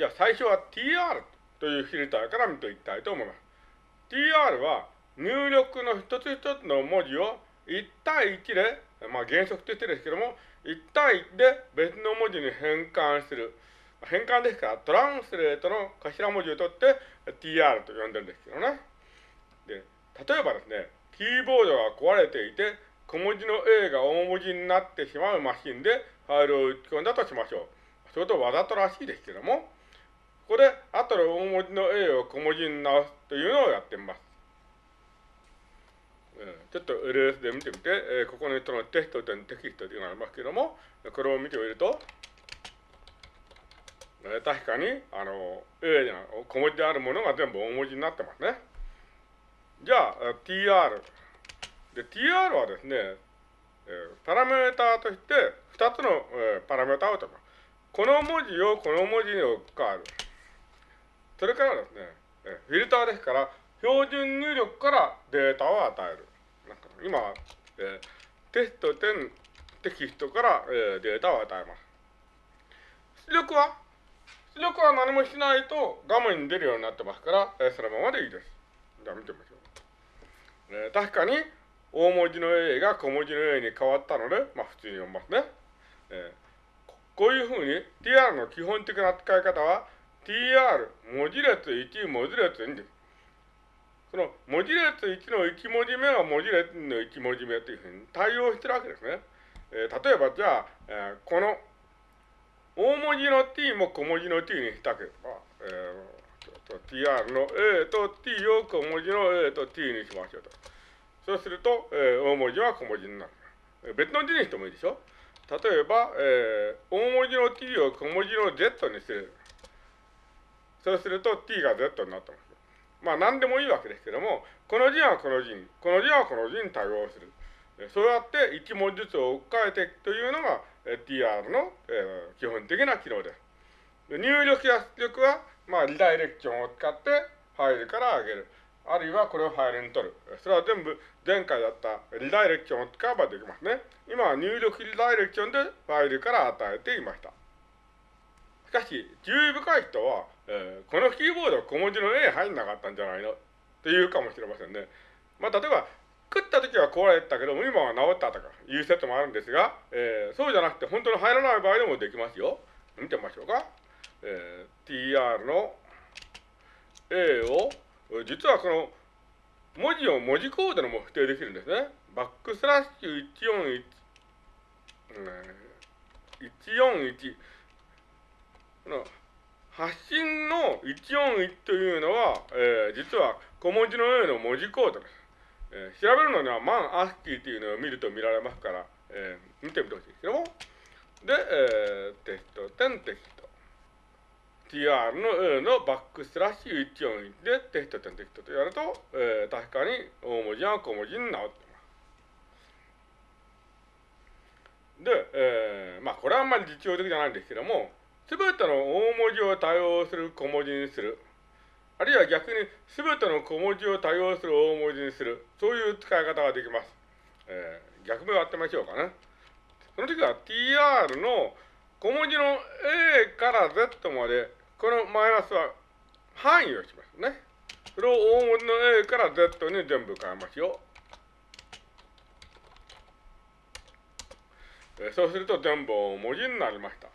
じゃあ最初は tr というフィルターから見ていきたいと思います。tr は入力の一つ一つの文字を1対1で、まあ原則としてですけども、1対1で別の文字に変換する。変換ですから、トランスレートの頭文字を取って tr と呼んでるんですけどね。で、例えばですね、キーボードが壊れていて、小文字の A が大文字になってしまうマシンでファイルを打ち込んだとしましょう。それとわざとらしいですけども、ここで後で大文字の A を小文字に直すというのをやってみます。ちょっと LS で見てみて、えここの人のテストとテキストというのがありますけども、これを見てみると、え確かに、あの、A に小文字であるものが全部大文字になってますね。じゃあ、tr。で、tr はですね、えパラメーターとして2つの、えパラメーターをとか、この文字をこの文字に置き換える。それからですね、フィルターですから、標準入力からデータを与える。今、えー、テスト点テキストから、えー、データを与えます。出力は？出力は何もしないと画面に出るようになってますから、えー、そのままでいいです。じゃあ見てみましょう。えー、確かに大文字の A が小文字の A に変わったので、まあ普通に読みますね。えー、こういうふうに tr の基本的な使い方は tr 文字列1文字列2です。その文字列1の1文字目は文字列の1文字目というふうに対応してるわけですね。えー、例えばじゃあ、えー、この大文字の t も小文字の t にしたければ、えー、tr の a と t を小文字の a と t にしましょうと。そうすると、えー、大文字は小文字になる。別の字にしてもいいでしょ例えば、えー、大文字の t を小文字の z にする。そうすると t が z になってます。まあ何でもいいわけですけども、この字はこの字に、この字はこの字に対応する。そうやって1文字ずつを置き換えていくというのが TR の、えー、基本的な機能です。入力や出力は、まあ、リダイレクションを使ってファイルから上げる。あるいはこれをファイルに取る。それは全部前回だったリダイレクションを使えばできますね。今は入力リダイレクションでファイルから与えていました。しかし、注意深い人は、えー、このキーボード小文字の A 入んなかったんじゃないの？って言うかもしれませんね。まあ、例えば、食った時は壊れたけども、今は治ったとかいう説もあるんですが、えー、そうじゃなくて本当に入らない場合でもできますよ。見てみましょうか。えー、tr の A を、実はこの文字を文字コードでも不定できるんですね。バックスラッシュ141、141発信の141というのは、えー、実は小文字の A の文字コードです。えー、調べるのにはマンアスキーというのを見ると見られますから、えー、見てみてほしいですけども。で、えー、テスト、点テスト。tr の A のバックスラッシュ141でテスト点テストとやると、えー、確かに大文字は小文字に直ってます。で、えー、まあこれはあんまり実用的じゃないんですけども、すべての大文字を対応する小文字にする。あるいは逆にすべての小文字を対応する大文字にする。そういう使い方ができます。えー、逆目をやってみましょうかね。その時は tr の小文字の a から z まで、このマイナスは範囲をしますね。それを大文字の a から z に全部変えますよ。そうすると全部大文字になりました。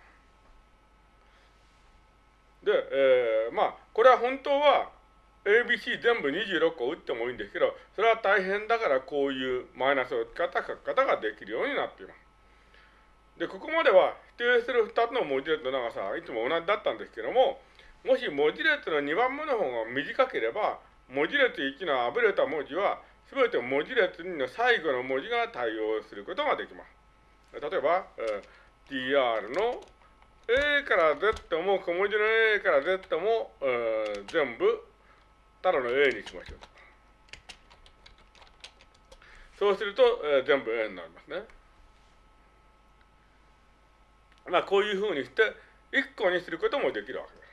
で、えー、まあ、これは本当は ABC 全部26個打ってもいいんですけど、それは大変だからこういうマイナスを使った書き方ができるようになっています。で、ここまでは否定する2つの文字列の長さはいつも同じだったんですけども、もし文字列の2番目の方が短ければ、文字列1のあぶれた文字は、すべて文字列2の最後の文字が対応することができます。例えば、えー、tr のから Z も小文字の A から Z も、えー、全部ただの A にしましょう。そうすると、えー、全部 A になりますね。まあこういうふうにして1個にすることもできるわけです。